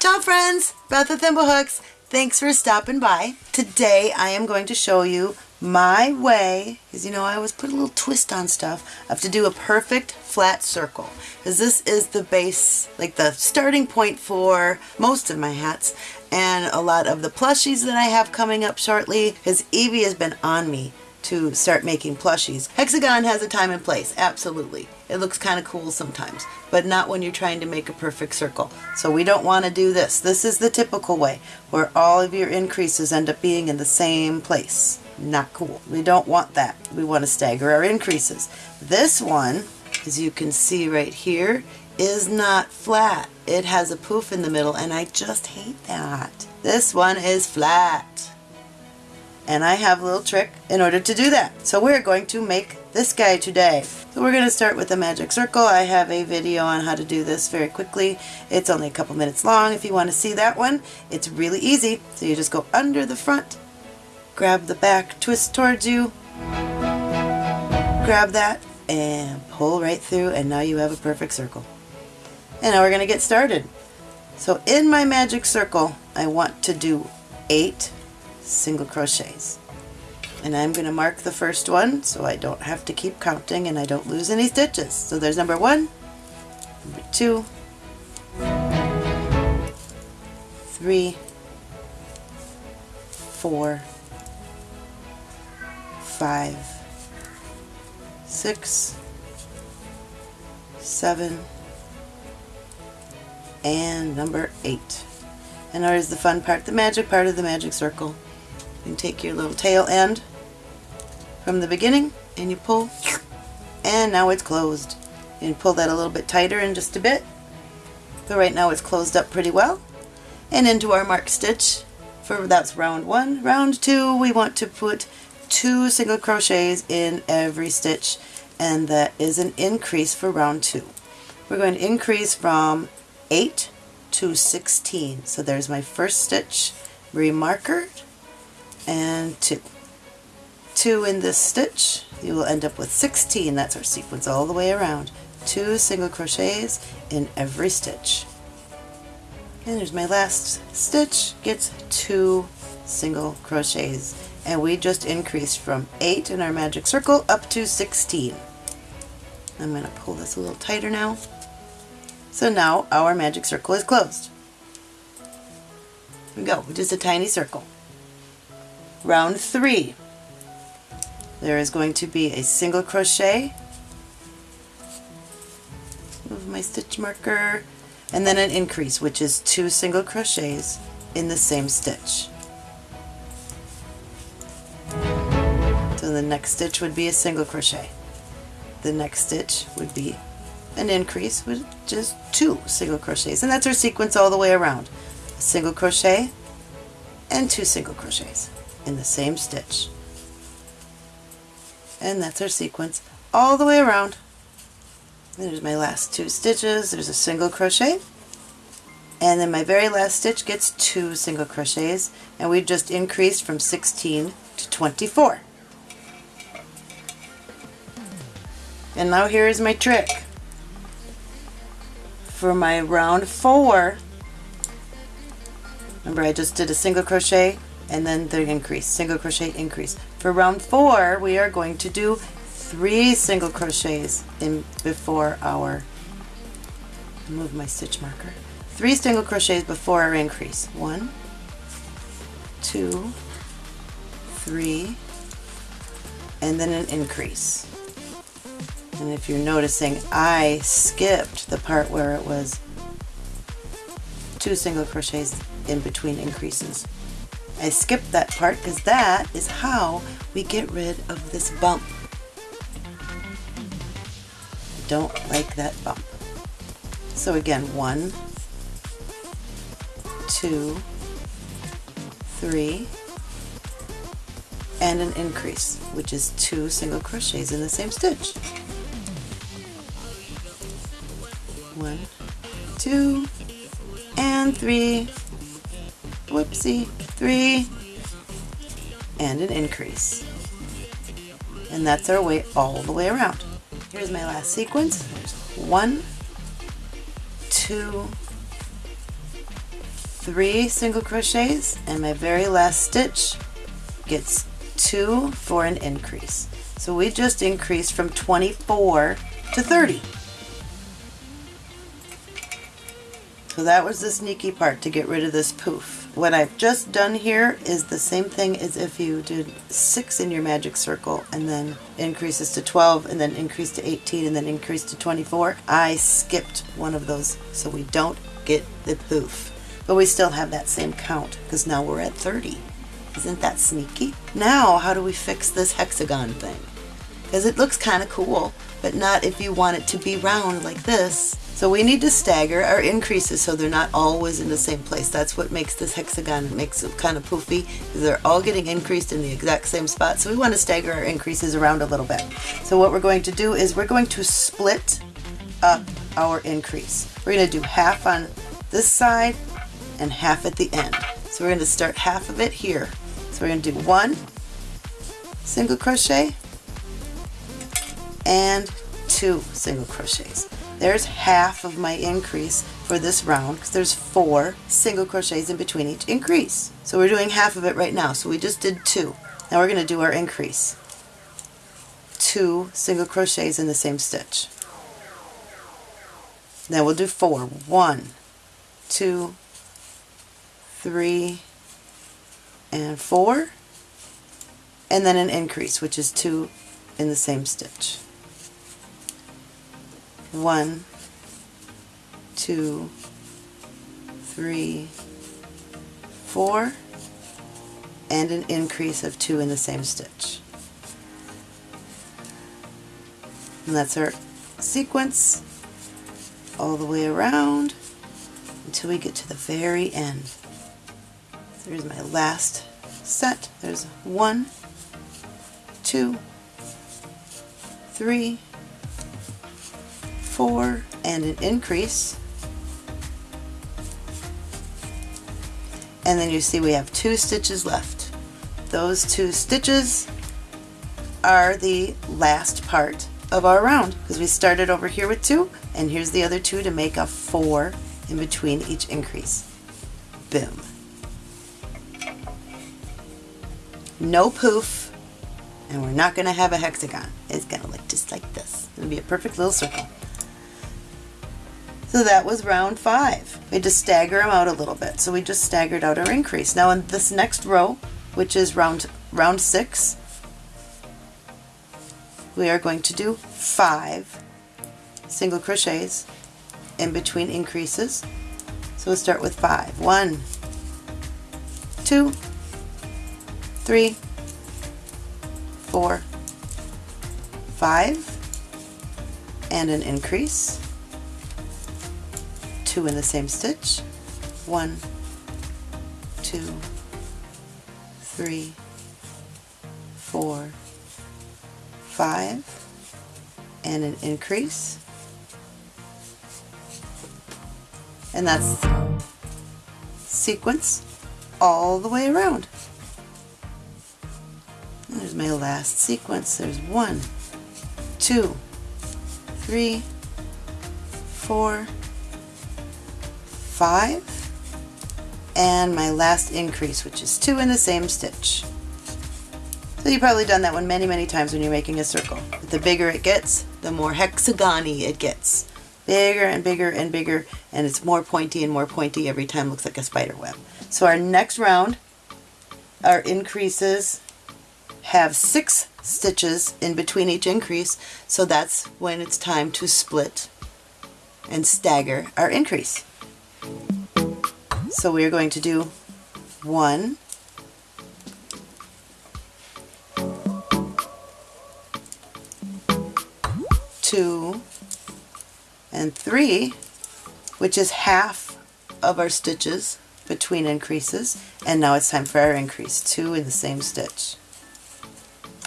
Ciao friends, Beth with Thimblehooks. Thanks for stopping by. Today I am going to show you my way, because you know I always put a little twist on stuff, of to do a perfect flat circle. Because this is the base, like the starting point for most of my hats and a lot of the plushies that I have coming up shortly, because Evie has been on me to start making plushies. Hexagon has a time and place, absolutely. It looks kind of cool sometimes, but not when you're trying to make a perfect circle. So we don't want to do this. This is the typical way, where all of your increases end up being in the same place. Not cool. We don't want that. We want to stagger our increases. This one, as you can see right here, is not flat. It has a poof in the middle, and I just hate that. This one is flat and I have a little trick in order to do that. So we're going to make this guy today. So we're going to start with a magic circle. I have a video on how to do this very quickly. It's only a couple minutes long if you want to see that one. It's really easy. So you just go under the front, grab the back, twist towards you, grab that, and pull right through and now you have a perfect circle. And now we're going to get started. So in my magic circle, I want to do eight single crochets. And I'm going to mark the first one so I don't have to keep counting and I don't lose any stitches. So there's number one, number two, three, four, five, six, seven, and number eight. And there's the fun part, the magic part of the magic circle. You take your little tail end from the beginning and you pull and now it's closed. and pull that a little bit tighter in just a bit. so right now it's closed up pretty well. And into our mark stitch for that's round one. Round two we want to put two single crochets in every stitch and that is an increase for round two. We're going to increase from 8 to 16. So there's my first stitch, remarker, and 2. 2 in this stitch, you will end up with 16. That's our sequence all the way around. 2 single crochets in every stitch. And there's my last stitch, gets 2 single crochets. And we just increased from 8 in our magic circle up to 16. I'm going to pull this a little tighter now. So now our magic circle is closed. We go, just a tiny circle. Round three. There is going to be a single crochet, move my stitch marker, and then an increase, which is two single crochets in the same stitch. So the next stitch would be a single crochet. The next stitch would be an increase with just two single crochets and that's our sequence all the way around a single crochet and two single crochets in the same stitch. And that's our sequence all the way around. There's my last two stitches. There's a single crochet. And then my very last stitch gets two single crochets. And we've just increased from 16 to 24. And now here is my trick. For my round four, remember I just did a single crochet and then the increase, single crochet increase. For round four, we are going to do three single crochets in before our, move my stitch marker, three single crochets before our increase. One, two, three, and then an increase. And if you're noticing, I skipped the part where it was two single crochets in between increases. I skipped that part because that is how we get rid of this bump. I don't like that bump. So again, one, two, three, and an increase, which is two single crochets in the same stitch. One, two, and three, whoopsie, three, and an increase. And that's our way all the way around. Here's my last sequence. There's one, two, three single crochets and my very last stitch gets two for an increase. So we just increased from 24 to 30. So that was the sneaky part to get rid of this poof. What I've just done here is the same thing as if you did 6 in your magic circle and then increases to 12 and then increase to 18 and then increase to 24. I skipped one of those so we don't get the poof. But we still have that same count because now we're at 30. Isn't that sneaky? Now how do we fix this hexagon thing? Because it looks kind of cool, but not if you want it to be round like this. So we need to stagger our increases so they're not always in the same place. That's what makes this hexagon, makes it kind of poofy. Because they're all getting increased in the exact same spot. So we want to stagger our increases around a little bit. So what we're going to do is we're going to split up our increase. We're going to do half on this side and half at the end. So we're going to start half of it here. So we're going to do one single crochet and two single crochets. There's half of my increase for this round because there's four single crochets in between each increase. So we're doing half of it right now. So we just did two. Now we're going to do our increase. Two single crochets in the same stitch. Then we'll do four. One, two, three, and four. And then an increase, which is two in the same stitch one, two, three, four, and an increase of two in the same stitch. And that's our sequence all the way around until we get to the very end. There's my last set. There's one, two, three, four and an increase. And then you see we have two stitches left. Those two stitches are the last part of our round because we started over here with two and here's the other two to make a four in between each increase. Boom. No poof and we're not going to have a hexagon. It's going to look just like this. It'll be a perfect little circle. So that was round five. We had to stagger them out a little bit. So we just staggered out our increase. Now in this next row, which is round, round six, we are going to do five single crochets in between increases. So we'll start with five. One, two, three, four, five, and an increase two in the same stitch. One, two, three, four, five, and an increase. And that's sequence all the way around. there's my last sequence. There's one, two, three, four, five and my last increase which is two in the same stitch. So you've probably done that one many many times when you're making a circle. But the bigger it gets the more hexagony it gets. Bigger and bigger and bigger and it's more pointy and more pointy every time looks like a spider web. So our next round our increases have six stitches in between each increase so that's when it's time to split and stagger our increase. So we are going to do one, two, and three, which is half of our stitches between increases. And now it's time for our increase, two in the same stitch.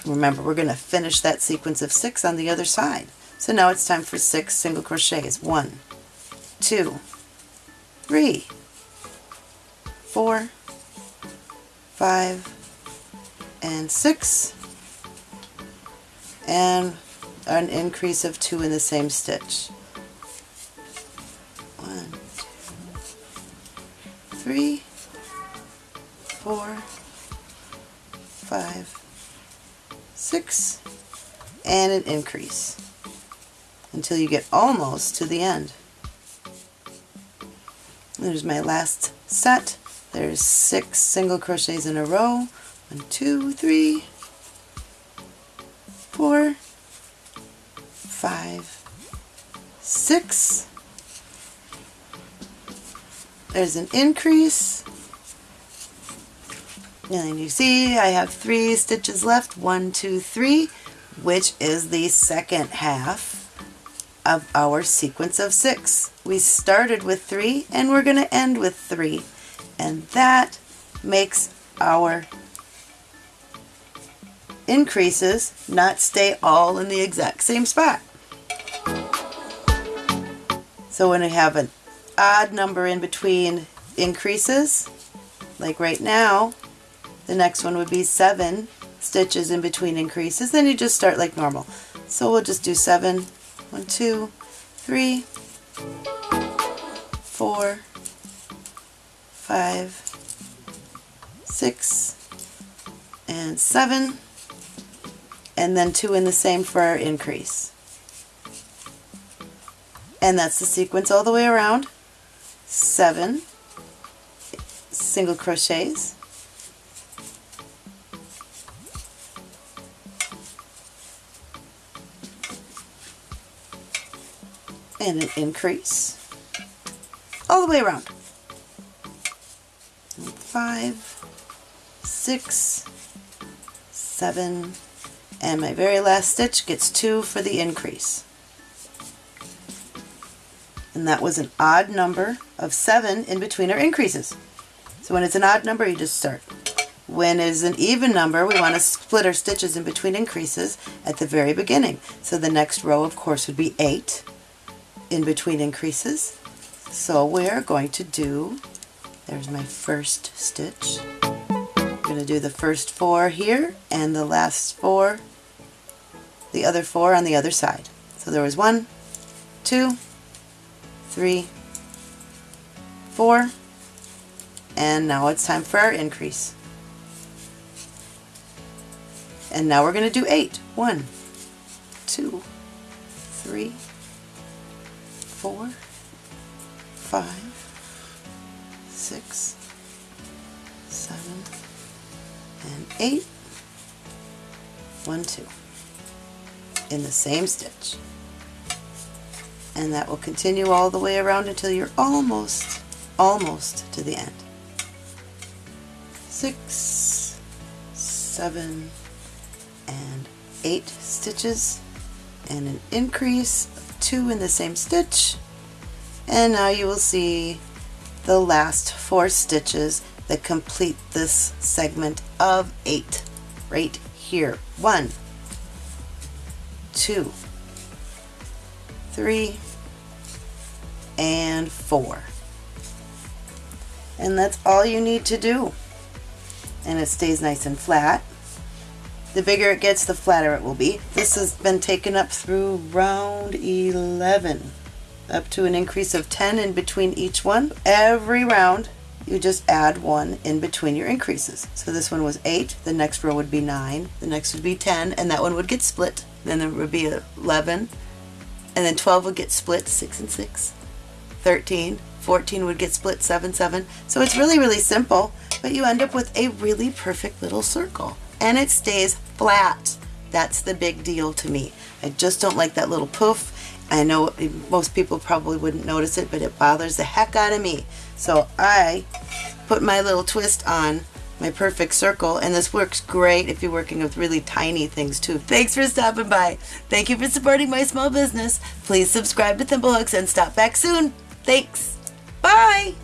Remember, we're going to finish that sequence of six on the other side. So now it's time for six single crochets. One, two, three, four, five, and six, and an increase of two in the same stitch. One, two, three, four, five, six, and an increase until you get almost to the end. There's my last set. There's six single crochets in a row. One, two, three, four, five, six. There's an increase. And you see I have three stitches left. One, two, three, which is the second half of our sequence of six. We started with three and we're going to end with three. And that makes our increases not stay all in the exact same spot. So when we have an odd number in between increases, like right now, the next one would be seven stitches in between increases, then you just start like normal. So we'll just do seven, one, two, three, four, five, six, and seven, and then two in the same for our increase. And that's the sequence all the way around. Seven single crochets, and an increase all the way around. Five, six, seven, and my very last stitch gets two for the increase. And that was an odd number of seven in between our increases. So when it's an odd number, you just start. When it is an even number, we want to split our stitches in between increases at the very beginning. So the next row, of course, would be eight in between increases. So we're going to do, there's my first stitch. I'm going to do the first four here and the last four, the other four on the other side. So there was one, two, three, four, and now it's time for our increase. And now we're going to do eight. One, two, three, four, five, six, seven, and eight. One, two. In the same stitch. And that will continue all the way around until you're almost, almost to the end. Six, seven, and eight stitches and an increase two in the same stitch and now you will see the last four stitches that complete this segment of eight right here. One two three and four. And that's all you need to do. And it stays nice and flat. The bigger it gets, the flatter it will be. This has been taken up through round 11, up to an increase of 10 in between each one. Every round, you just add one in between your increases. So this one was 8, the next row would be 9, the next would be 10, and that one would get split. Then there would be 11, and then 12 would get split, 6 and 6. 13, 14 would get split, 7, 7. So it's really, really simple, but you end up with a really perfect little circle and it stays flat. That's the big deal to me. I just don't like that little poof. I know most people probably wouldn't notice it, but it bothers the heck out of me. So I put my little twist on my perfect circle and this works great if you're working with really tiny things too. Thanks for stopping by. Thank you for supporting my small business. Please subscribe to Thimblehooks and stop back soon. Thanks. Bye.